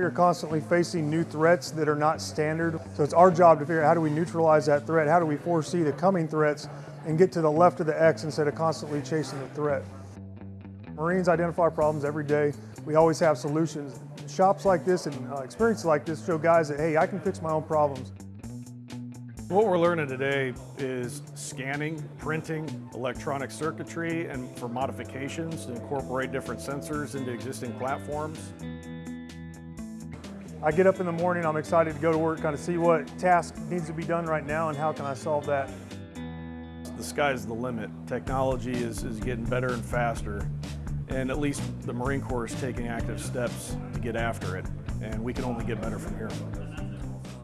We are constantly facing new threats that are not standard. So it's our job to figure out how do we neutralize that threat? How do we foresee the coming threats and get to the left of the X instead of constantly chasing the threat? Marines identify problems every day. We always have solutions. Shops like this and uh, experiences like this show guys that, hey, I can fix my own problems. What we're learning today is scanning, printing, electronic circuitry, and for modifications to incorporate different sensors into existing platforms. I get up in the morning, I'm excited to go to work, kind of see what task needs to be done right now and how can I solve that. The sky's the limit. Technology is, is getting better and faster, and at least the Marine Corps is taking active steps to get after it, and we can only get better from here.